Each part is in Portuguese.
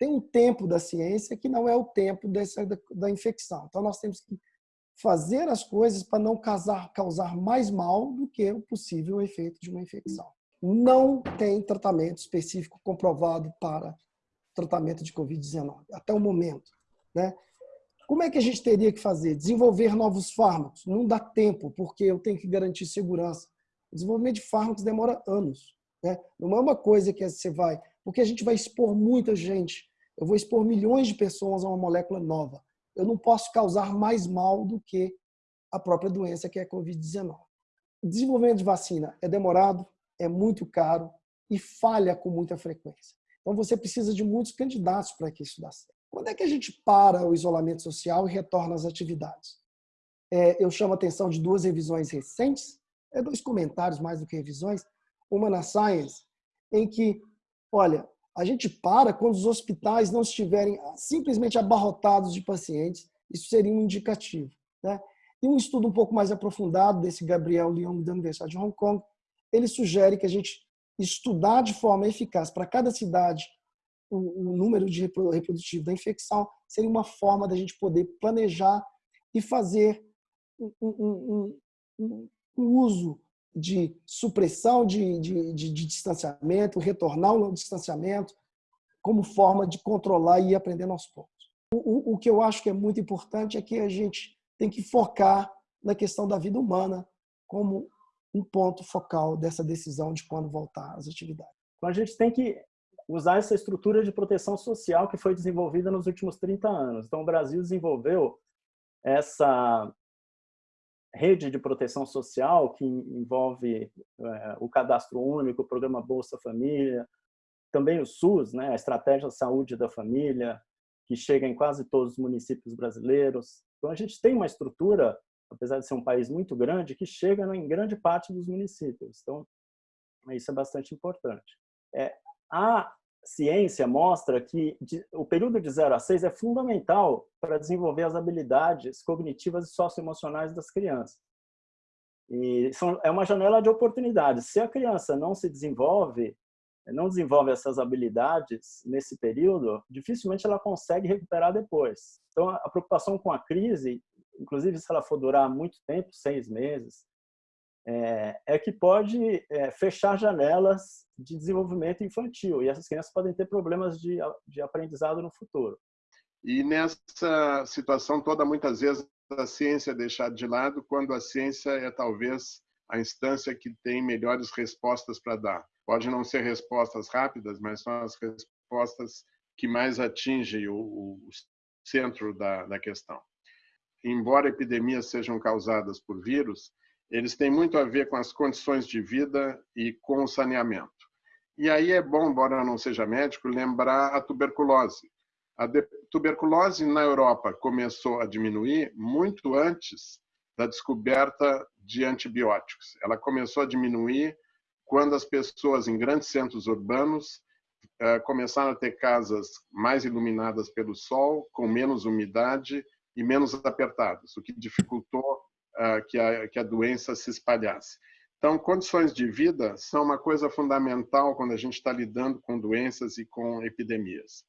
tem um tempo da ciência que não é o tempo dessa, da, da infecção. Então, nós temos que fazer as coisas para não causar, causar mais mal do que o possível efeito de uma infecção. Não tem tratamento específico comprovado para tratamento de Covid-19, até o momento. Né? Como é que a gente teria que fazer? Desenvolver novos fármacos? Não dá tempo, porque eu tenho que garantir segurança. O desenvolvimento de fármacos demora anos. Né? Não é uma coisa que você vai... Porque a gente vai expor muita gente. Eu vou expor milhões de pessoas a uma molécula nova eu não posso causar mais mal do que a própria doença, que é a Covid-19. O desenvolvimento de vacina é demorado, é muito caro e falha com muita frequência. Então, você precisa de muitos candidatos para que isso dê certo. Quando é que a gente para o isolamento social e retorna às atividades? É, eu chamo a atenção de duas revisões recentes, é dois comentários mais do que revisões, uma na Science, em que, olha, a gente para quando os hospitais não estiverem simplesmente abarrotados de pacientes. Isso seria um indicativo. Né? E um estudo um pouco mais aprofundado desse Gabriel Leong da Universidade de Hong Kong, ele sugere que a gente estudar de forma eficaz para cada cidade o, o número de reprodutivo da infecção seria uma forma da gente poder planejar e fazer um, um, um, um uso de supressão de, de, de, de distanciamento, retornar ao distanciamento, como forma de controlar e ir aprendendo aos poucos. O, o, o que eu acho que é muito importante é que a gente tem que focar na questão da vida humana como um ponto focal dessa decisão de quando voltar às atividades. Então a gente tem que usar essa estrutura de proteção social que foi desenvolvida nos últimos 30 anos. Então o Brasil desenvolveu essa rede de proteção social, que envolve é, o cadastro único, o programa Bolsa Família, também o SUS, né, a Estratégia de Saúde da Família, que chega em quase todos os municípios brasileiros. Então, a gente tem uma estrutura, apesar de ser um país muito grande, que chega em grande parte dos municípios. Então, isso é bastante importante. É, a ciência mostra que o período de 0 a 6 é fundamental para desenvolver as habilidades cognitivas e socioemocionais das crianças. E são, é uma janela de oportunidades. Se a criança não se desenvolve, não desenvolve essas habilidades nesse período, dificilmente ela consegue recuperar depois. Então, a preocupação com a crise, inclusive se ela for durar muito tempo, seis meses, é, é que pode é, fechar janelas de desenvolvimento infantil e essas crianças podem ter problemas de, de aprendizado no futuro. E nessa situação toda, muitas vezes a ciência é deixada de lado quando a ciência é talvez a instância que tem melhores respostas para dar. Pode não ser respostas rápidas, mas são as respostas que mais atingem o, o centro da, da questão. Embora epidemias sejam causadas por vírus, eles têm muito a ver com as condições de vida e com o saneamento. E aí é bom, embora não seja médico, lembrar a tuberculose. A tuberculose na Europa começou a diminuir muito antes da descoberta de antibióticos. Ela começou a diminuir quando as pessoas em grandes centros urbanos eh, começaram a ter casas mais iluminadas pelo sol, com menos umidade e menos apertadas, o que dificultou que a, que a doença se espalhasse. Então, condições de vida são uma coisa fundamental quando a gente está lidando com doenças e com epidemias.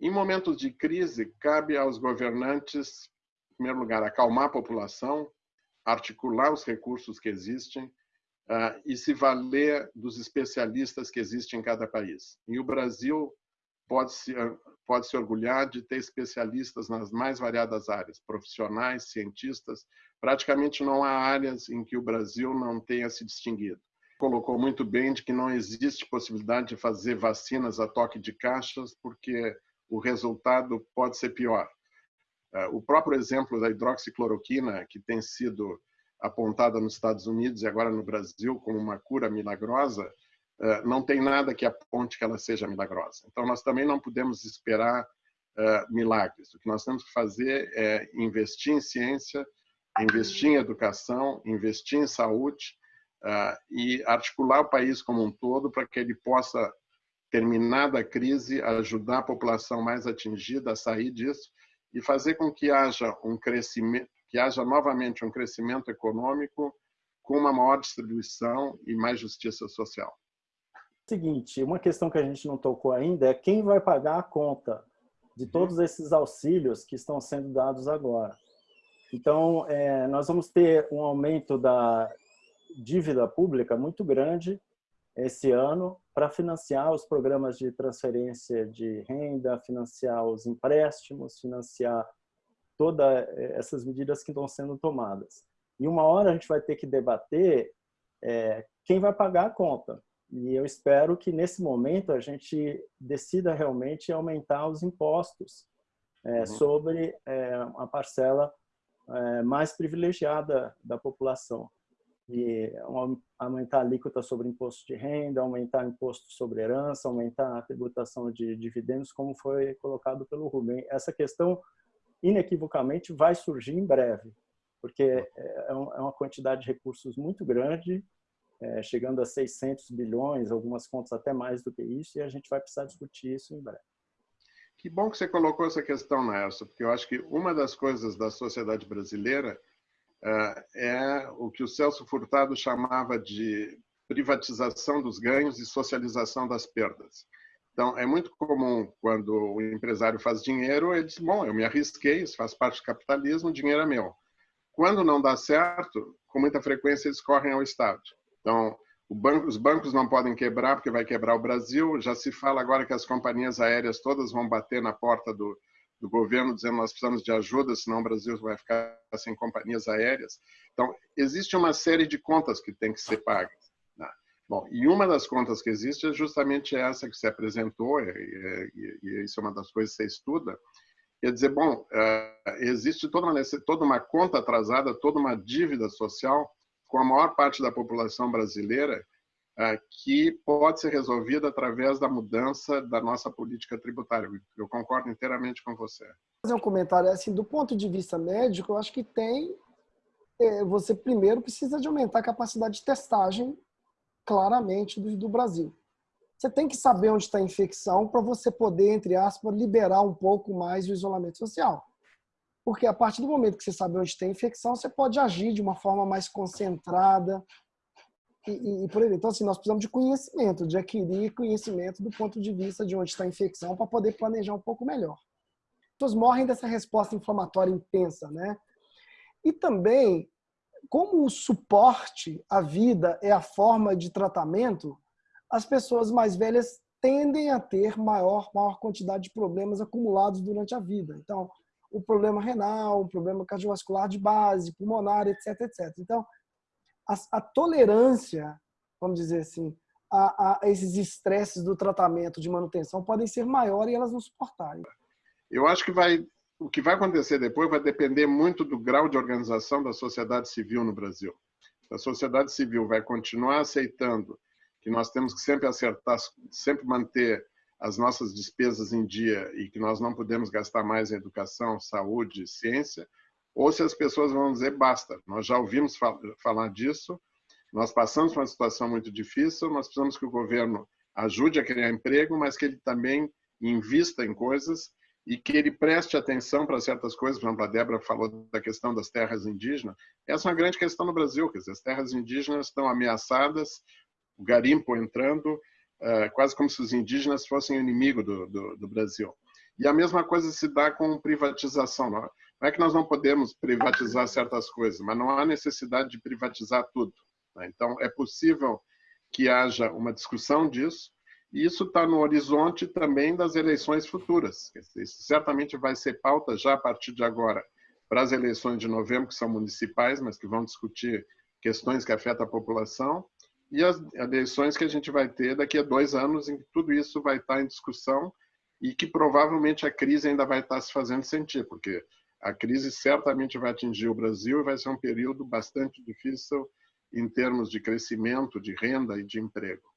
Em momentos de crise, cabe aos governantes, em primeiro lugar, acalmar a população, articular os recursos que existem uh, e se valer dos especialistas que existem em cada país. E o Brasil pode se, pode se orgulhar de ter especialistas nas mais variadas áreas, profissionais, cientistas, praticamente não há áreas em que o Brasil não tenha se distinguido. Colocou muito bem de que não existe possibilidade de fazer vacinas a toque de caixas, porque o resultado pode ser pior. É, o próprio exemplo da hidroxicloroquina, que tem sido apontada nos Estados Unidos e agora no Brasil como uma cura milagrosa, é, não tem nada que aponte que ela seja milagrosa. Então, nós também não podemos esperar é, milagres. O que nós temos que fazer é investir em ciência, investir em educação, investir em saúde uh, e articular o país como um todo para que ele possa, terminada a crise, ajudar a população mais atingida a sair disso e fazer com que haja um crescimento, que haja novamente um crescimento econômico com uma maior distribuição e mais justiça social. seguinte, uma questão que a gente não tocou ainda é quem vai pagar a conta de uhum. todos esses auxílios que estão sendo dados agora. Então, é, nós vamos ter um aumento da dívida pública muito grande esse ano para financiar os programas de transferência de renda, financiar os empréstimos, financiar todas essas medidas que estão sendo tomadas. E uma hora a gente vai ter que debater é, quem vai pagar a conta. E eu espero que nesse momento a gente decida realmente aumentar os impostos é, uhum. sobre é, a parcela é, mais privilegiada da população. E aumentar a alíquota sobre imposto de renda, aumentar imposto sobre herança, aumentar a tributação de dividendos, como foi colocado pelo Rubem. Essa questão, inequivocamente, vai surgir em breve, porque é, é uma quantidade de recursos muito grande é, chegando a 600 bilhões, algumas contas até mais do que isso, e a gente vai precisar discutir isso em breve. Que bom que você colocou essa questão, Nelson, porque eu acho que uma das coisas da sociedade brasileira uh, é o que o Celso Furtado chamava de privatização dos ganhos e socialização das perdas. Então, é muito comum quando o empresário faz dinheiro, ele diz, bom, eu me arrisquei, isso faz parte do capitalismo, o dinheiro é meu. Quando não dá certo, com muita frequência eles correm ao Estado. Então, banco, os bancos não podem quebrar porque vai quebrar o Brasil. Já se fala agora que as companhias aéreas todas vão bater na porta do, do governo dizendo nós precisamos de ajuda, senão o Brasil vai ficar sem companhias aéreas. Então, existe uma série de contas que tem que ser pagas. Né? Bom, e uma das contas que existe é justamente essa que você apresentou, e, e, e isso é uma das coisas que você estuda, quer dizer, bom, eh, existe toda uma, toda uma conta atrasada, toda uma dívida social com a maior parte da população brasileira, ah, que pode ser resolvida através da mudança da nossa política tributária. Eu concordo inteiramente com você. Fazer um comentário assim, do ponto de vista médico, eu acho que tem é, você primeiro precisa de aumentar a capacidade de testagem claramente do, do Brasil. Você tem que saber onde está a infecção para você poder, entre aspas, liberar um pouco mais o isolamento social. Porque a partir do momento que você sabe onde tem infecção, você pode agir de uma forma mais concentrada e, e, e por aí. Então, assim, nós precisamos de conhecimento, de adquirir conhecimento do ponto de vista de onde está a infecção para poder planejar um pouco melhor. As pessoas morrem dessa resposta inflamatória intensa, né? E também, como o suporte à vida é a forma de tratamento, as pessoas mais velhas tendem a ter maior, maior quantidade de problemas acumulados durante a vida. Então, o problema renal, o problema cardiovascular de base, pulmonar, etc, etc. Então, a, a tolerância, vamos dizer assim, a, a esses estresses do tratamento de manutenção podem ser maiores e elas não suportarem. Eu acho que vai, o que vai acontecer depois vai depender muito do grau de organização da sociedade civil no Brasil. A sociedade civil vai continuar aceitando que nós temos que sempre acertar, sempre manter as nossas despesas em dia e que nós não podemos gastar mais em educação, saúde, ciência, ou se as pessoas vão dizer basta. Nós já ouvimos falar disso, nós passamos por uma situação muito difícil, nós precisamos que o governo ajude a criar emprego, mas que ele também invista em coisas e que ele preste atenção para certas coisas. Por exemplo, a Débora falou da questão das terras indígenas. Essa é uma grande questão no Brasil, quer dizer, as terras indígenas estão ameaçadas, o garimpo entrando, é, quase como se os indígenas fossem o inimigo do, do, do, Brasil. E a mesma coisa se dá com privatização. Não é que nós não podemos privatizar certas coisas, mas não há necessidade de privatizar tudo. Né? Então, é possível que haja uma discussão disso, e isso está no horizonte também das eleições futuras. Isso certamente vai ser pauta já a partir de agora para as eleições de novembro, que são municipais, mas que vão discutir questões que afetam a população, e as eleições que a gente vai ter daqui a dois anos, em que tudo isso vai estar em discussão e que provavelmente a crise ainda vai estar se fazendo sentir, porque a crise certamente vai atingir o Brasil e vai ser um período bastante difícil em termos de crescimento, de renda e de emprego.